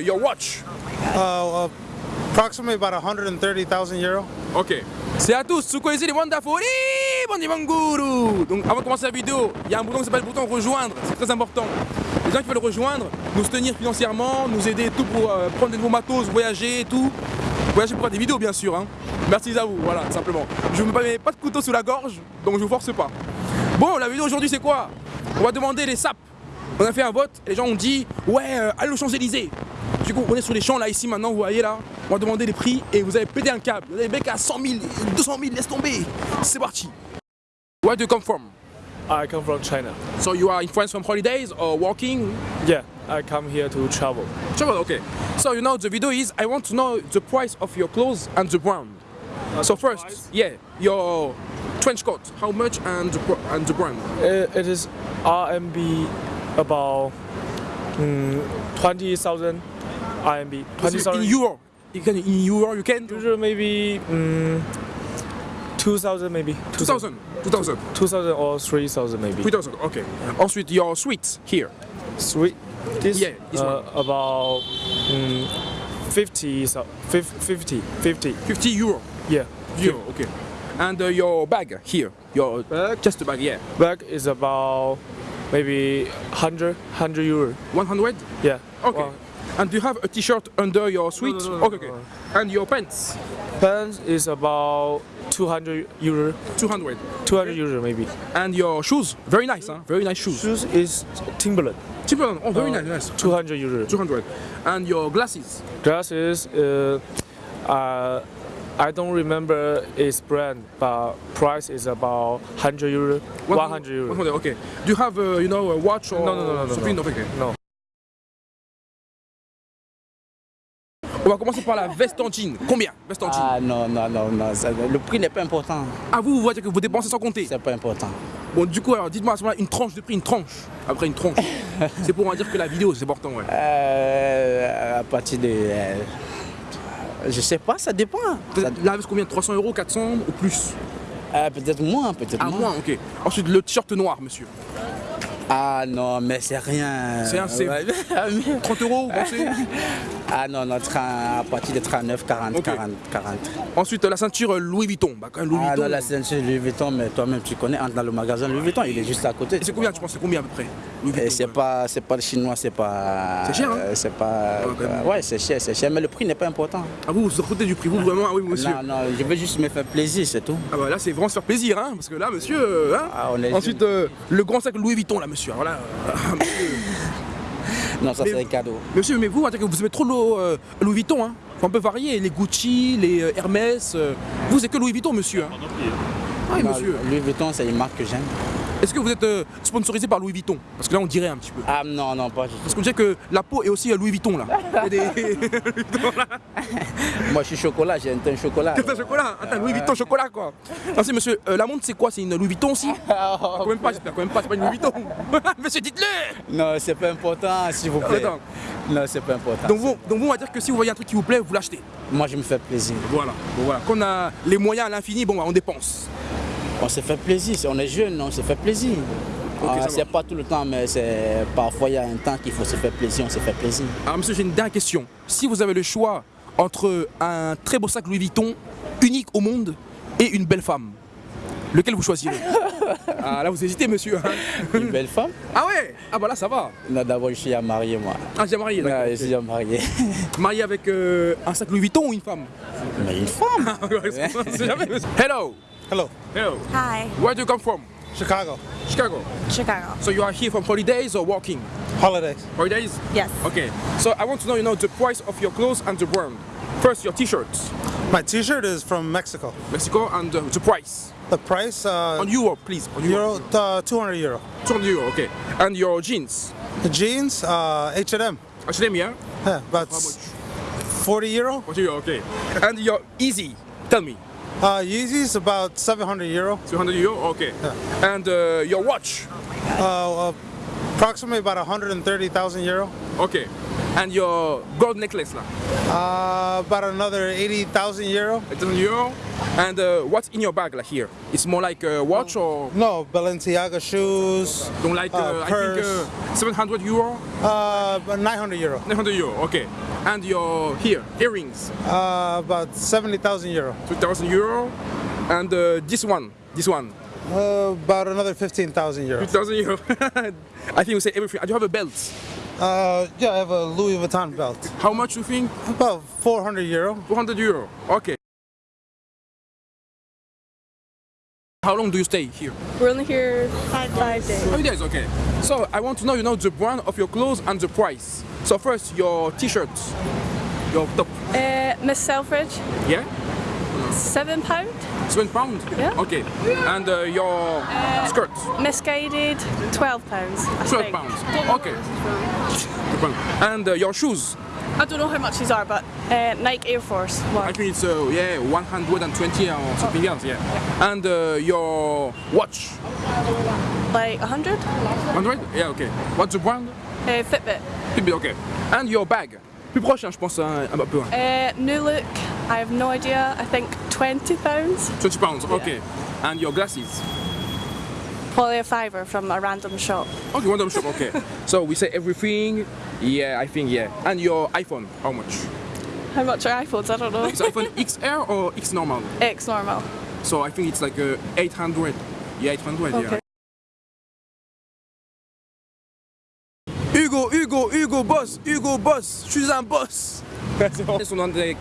uh, your watch? Uh, approximately about 130,000 euro. Ok. C'est à tous, vous connaissez les Wonderful Banguru Donc avant de commencer la vidéo, il y a un bouton qui s'appelle le bouton rejoindre, c'est très important. Les gens qui veulent rejoindre, nous soutenir financièrement, nous aider et tout pour euh, prendre de nouveaux matos, voyager et tout. Voyager pour faire des vidéos bien sûr. Hein. Merci à vous, voilà, simplement. Je ne me mets pas de couteau sous la gorge, donc je vous force pas. Bon, la vidéo aujourd'hui c'est quoi? On va demander les sapes. On a fait un vote, et les gens ont dit ouais, euh, allez aux Champs-Élysées. Du coup, on est sur les champs là, ici maintenant, vous voyez là. On va demander les prix et vous allez péter un câble. Vous avez mec à 100 000, 200 000, laisse tomber. C'est parti. Where do you come from? I come from China. So you are in France from holidays or working? Yeah, I come here to travel. Travel, okay. So you know the video is I want to know the price of your clothes and the brand. so first, price? yeah, your trench coat, how much and the, and the brand? It, it is RMB about mm, 20,000 RMB. in 20,000 euro. You can in euro you can Usually maybe mm, 2,000 maybe. 2000, 2000, 2,000 or 3,000 maybe. 3000. Okay. Ensuite your sweets here. Sweet. This, Yeah, this uh, about mm, 50, so- fif- 50, 50. 50 euro. Yeah. Euro, okay. And uh, your bag here. Your Bag? just a bag, yeah. Bag is about maybe 100, 100 euro. 100. Yeah. Okay. And do you have a t-shirt under your sweat? no, no, okay, no, okay. no. And your pants? Pants is about 200 euro, 200. 200 euro maybe. And your shoes? Very nice, huh? Very nice shoes. Shoes is Timberland, Timberland. Oh, very Uh, nice, nice. 200 euro. 200. And your glasses? Glasses, uh, uh, I don't remember its brand, but price is about 100 euro, 100 euro. 100, okay. Do you have, uh, you know, a watch or No, no, no, no, no, something? no. Okay. No. On va commencer par la veste en jean. Combien? Veste en jean Ah non, non, non, non, ça- le prix n'est pas important, Ah, vous, vous voyez que vous dépensez sans compter. c'est pas important. Bon, du coup, alors dites-moi à ce moment-là, une tranche de prix, une tranche. Après, une tranche. c'est pour en dire que la vidéo, c'est important, ouais. Euh, à partir de... euh, je sais pas, ça dépend. La veste combien 300 euros, 400 ou plus euh, peut-être moins, peut-être Ah, moins. moins, ok. Ensuite, le t-shirt noir, monsieur. Ah non, mais c'est rien. C'est un- c'est- Ouais. 30 euros, vous pensez ah non, non, tra- à partir de 39, 40, Ok. 40, 40. Ensuite, la ceinture Louis Vuitton. Bah, quand même, Louis Ah Vuitton. non, la ceinture Louis Vuitton, mais toi-même tu connais, entre dans le magasin Louis Vuitton, il est juste à côté. Et c'est combien, tu penses, c'est combien à peu près Louis Et Vuitton, c'est pas, c'est pas le chinois, c'est pas. C'est cher, hein euh, C'est pas. euh, ouais, c'est cher, c'est cher, mais le prix n'est pas important. Ah, vous, vous vous foutez du prix, vous, vraiment Ah oui, monsieur. Non, non, je veux juste me faire plaisir, c'est tout. Ah, bah là, c'est vraiment se faire plaisir, hein. Parce que là, monsieur. hein. Ah, on est Ensuite, euh, le grand sac Louis Vuitton, là, monsieur. Alors là, Non, ça c'est un cadeau. monsieur, mais vous, on vous aimez trop le, euh, Louis Vuitton, hein. Faut un peu varier. Les Gucci, les euh, Hermès. euh, Vous, c'est que Louis Vuitton, monsieur. Hein. Ah, oui, monsieur. Louis Vuitton, c'est une marque que j'aime. Est-ce que vous êtes euh, sponsorisé par Louis Vuitton? Parce que là, on dirait un petit peu. Ah non, non, pas du Parce tout. qu'on dirait que la peau est aussi Louis Vuitton, là. Il y a des. Moi, je suis chocolat, j'ai un teint chocolat. T'as un chocolat, attends, Louis Vuitton chocolat quoi. Non, c'est monsieur, euh, la montre c'est quoi? C'est une Louis Vuitton aussi Quand même pas, j'espère quand même pas, c'est pas une Louis Vuitton. monsieur, dites-le Non, c'est pas important, s'il vous plaît. Non, c'est pas important. donc vous, donc vous, on va dire que si vous voyez un truc qui vous plaît, vous l'achetez. Moi, je me fais plaisir. Voilà. Voilà. Quand on a les moyens à l'infini, bon, bah, on dépense. On se fait plaisir, on est jeune, on se fait plaisir. Ok, Ah, c'est pas tout le temps, mais c'est parfois il y a un temps qu'il faut se faire plaisir, on se fait plaisir. Alors monsieur, j'ai une dernière question. Si vous avez le choix entre un très beau sac Louis Vuitton, unique au monde, et une belle femme, lequel vous choisirez? Ah là, vous hésitez, monsieur. hein. Une belle femme? Ah ouais Ah bah là, ça va. D'abord, je suis à marier, moi. Ah, j'ai marié, d'accord. Je suis à marier. Marié avec euh, un sac Louis Vuitton ou une femme? Mais une femme monsieur. Hello Hello, Hello Hi, Where do you come from? Chicago. Chicago. Chicago. So you are here from holidays or working? Holidays. Holidays? Yes. Okay. So I want to know, you know, the price of your clothes and the brand. First, your t-shirts, My t-shirt is from Mexico. Mexico, and uh, the price. The price, uh, On euro, please. On euro. euro, uh, 200 euro. 200 euro, okay. And your jeans. The jeans, uh, H&M. H&M, yeah? Yeah, but How much? 40 euro. 40 euro, okay. And your easy, tell me. Uh, is about 700 euro. 200 euro, okay. And uh, your watch, Uh, approximately about 130,000 euro. okay. And your gold necklace. Uh, about another 80,000 euro. 800 euro. And uh, what's in your bag like here? It's more like a watch or No, Balenciaga shoes. don't like uh, Uh, I think purse. uh, 700 euro, Uh, 900 euro. 900 euro. Okay. And your here earrings, Uh, about 70,000 euro. 2,000 euro. And uh, this one, this one, Uh, about another 15,000 euro. 2,000 euro. I think you say everything. And you have a belt. Uh, yeah, I have a Louis Vuitton belt. How much you think? About 400 euro. 400 euro. Okay. How long do you stay here? We're only here five, five days. Five days, okay. So I want to know, you know, the brand of your clothes and the price. So first, your t-shirts, your top, Uh, Miss Selfridge, yeah, seven pound. seven pound. Yeah. Okay. And uh, your skirts, Misguided, twelve pounds. I twelve think. pounds. Okay. And uh, your shoes, I don't know how much these are, but uh, Nike Air Force one. I think it's uh, yeah 120 or something else, yeah. And uh, your watch, Like a hundred. 100? Yeah, okay. What's the brand? Uh, Fitbit. Fitbit, okay. And your bag. Plus proche, hein, je pense, un, un peu. hein. Uh, New Look. I have no idea. I think twenty pounds. 20 pounds, okay. And your glasses. Probably a fiver from a random shop. Okay, random shop, okay. so we say everything. Yeah, I think yeah. And your iPhone, how much? How much are iPhones? I don't know. It's iPhone XR or X normal? X normal. So I think it's like uh, 800. Yeah, 800. Okay. Yeah. Hugo, boss, Hugo boss, je suis un boss. そのなんで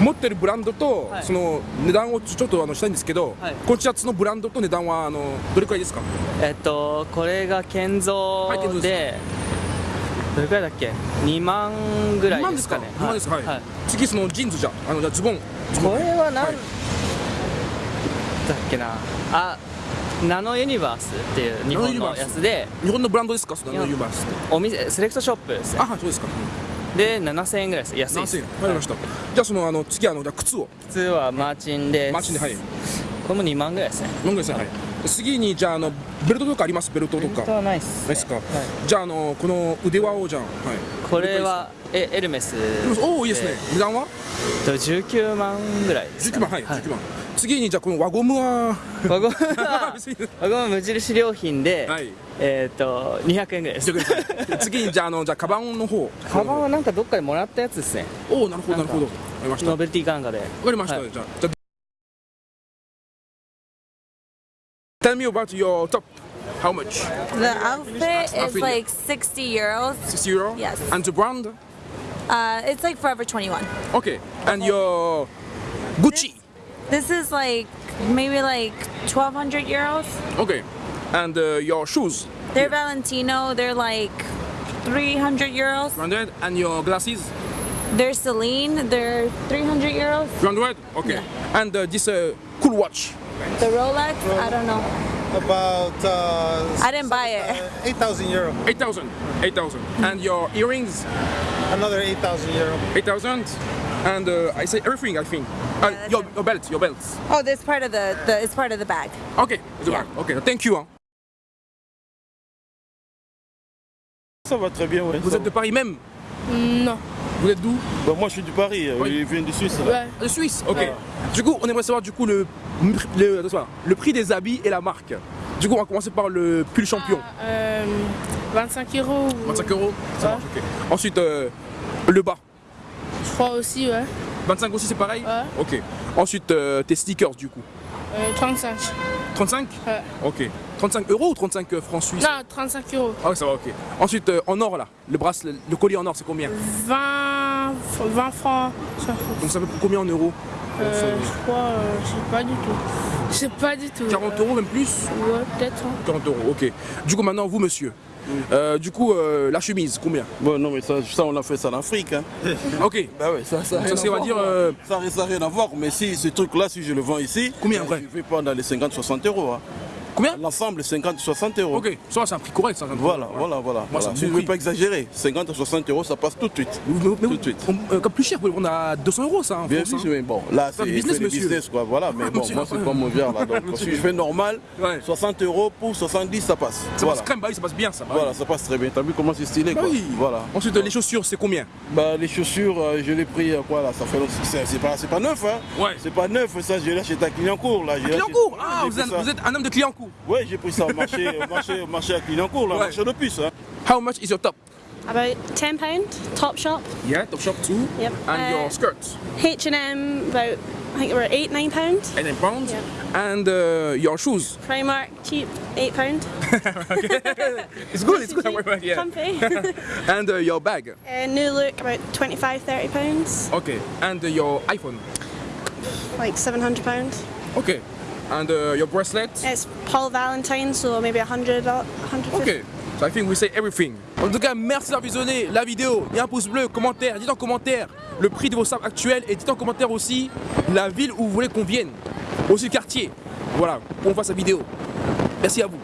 持ってるブランドと、はい。その値段をちょっとあのしたいんですけど、はい。このシャツのブランドと値段はあのどれくらいですか？えっとこれが建造はいで、でどれくらいだっけ？2万ぐらいですかね。2万ですか？はい。はい。次そのジーンズじゃん、あのじゃあズボン。ズボンこれは何、はい。だっけな？あナノユニバースっていう日本のやつで日本のブランドですか？そのユーバースって。お店セレクトショップですねあ、はいそうですか。で7000円ぐらいです安い何です千円わかりました。じゃあそのあの次あのじゃあ靴を普通はマーチンですマーチンではい。これも2万ぐらいですね飲んでください。はい。次にじゃああのベルトとかあります？ベルトとか。本当はないっす、ないですか？はいじゃああのこの腕輪をじゃん。はい。これはえエルメスおおいいですね。値段は？と19万ぐらいです19かね、万はい19万。次にじゃあこの輪ゴムは？輪ゴムは 輪ゴム無印良品で、はい。えっ、と200円ぐらいです次にじゃああのじゃあカバンの方。カバンはなんかどっかでもらったやつですねおおなるほどなるほど。わかりました。わノベルティかなんかでかりました。はいじゃあじゃあ。Tell me about your top. How much? The outfit is like 60 euros. 60 euro? Yes. And the brand? Uh, it's like Forever 21. Okay. And your Gucci? This is like maybe like 1200 euros. Okay. And uh, your shoes. They're Valentino. They're like 300 euros. 100. And your glasses. They're Celine. They're 300 euros. 200. Okay. And uh, this uh, cool watch. The Rolex, I don't know. About uh, I didn't buy it. uh, 8,000 euro. 8,000. 8,000. And your earrings. Another 8,000 euro. 8,000. And uh, I say everything. I think. Uh, that's your, your belt. Your belt. Oh, this part of the, the it's part of the bag. Okay. the Yeah. bag. Okay. Thank you. hein. Ça va très bien, ouais. Vous êtes de Paris même? Non. Vous êtes d'où? Bah, moi, je suis du Paris, euh, Oui. il vient du Suisse. là. Ouais. De Suisse. Ok. Du coup, on aimerait savoir du coup le, le, attends, le prix des habits et la marque. Du coup, on va commencer par le pull champion. Euh, 25 euros. 25 euros. Ça Ouais. marche. Ok. Ensuite, euh, le bas. Je crois aussi, ouais. 25 aussi, c'est pareil Ouais. Ok. Ensuite, euh, tes sneakers du coup. Euh, 35. 35 Ouais. Ok. 35 euros ou 35 francs suisses? Non, 35 euros. Ah ouais, ça va, ok. Ensuite, euh, en or là, le bracelet, le collier en or, c'est combien? 20, 20 francs. Donc ça fait combien en euros? Euh, je crois, euh, je sais pas du tout. Je sais pas du tout. 40 euros même plus Ouais, peut-être. hein. 40 euros, ok. Du coup, maintenant, vous, monsieur. Euh, du coup, euh, la chemise, combien? Bon, non, mais ça, ça, on a fait ça en Afrique. Hein. Ok. Bah ouais, ça, ça, Ça, c'est, va voir. dire, euh, Ça n'a rien à voir, mais si ce truc-là, si je le vends ici, Combien, vrai Je vais pas dans les 50-60 euros. Hein. Combien L'ensemble, 50 60 euros. Ok, ça c'est un prix correct. Ça, Voilà, voilà, voilà. Moi, voilà. je ne veux prix. pas exagérer, 50 à 60 euros, ça passe tout de suite. Mais, mais- Tout de suite. on- euh, comme plus cher, on a 200 euros ça en Bien sûr, hein. mais bon, là, C'est business, business, quoi. Voilà, mais bon, Monsieur. moi, c'est pas mon genre, là. Donc, si je fais normal, Ouais. 60 euros pour 70, ça passe. Ça Voilà. passe crème, bah oui, ça passe bien ça. bah Voilà, oui. ça passe très bien. T'as vu comment c'est stylé, Bah quoi. oui. Voilà. Ensuite, les chaussures, c'est combien Bah, les chaussures, euh, je l'ai pris, euh, quoi, là, ça fait c'est pas, neuf, hein. Ouais. C'est pas neuf, ça, j'ai là chez ta là chez- Clignancourt Ouais, Ah, vous êtes, ça. vous êtes un homme de Clignancourt. Ouais, j'ai pris ça au marché, au marché, au marché à Clignancourt, là, Ouais. marché de puce, hein. How much is your top About ten pound. Top shop. Yeah, top shop too. Yep. And Uh, your skirts H and M. About I think we're eight nine pound. 8 nine pounds. Yeah. And uh, your shoes Primark cheap eight pound. It's good, it's good. yeah. Comfy. And uh, your bag uh, new look about 25 30 pounds. Okay. And uh, your iPhone Like seven hundred pound. Okay. And uh, your bracelet? It's Paul Valentine, so maybe a hundred. a hundred fifty. Ok, so I think we say everything. En tout cas, merci d'avoir visionné la vidéo. Il y a un pouce bleu, commentaire, dites en commentaire le prix de vos sables actuels et dites en commentaire aussi la ville où vous voulez qu'on vienne. Aussi le quartier. Voilà, pour qu'on fasse la vidéo. Merci à vous.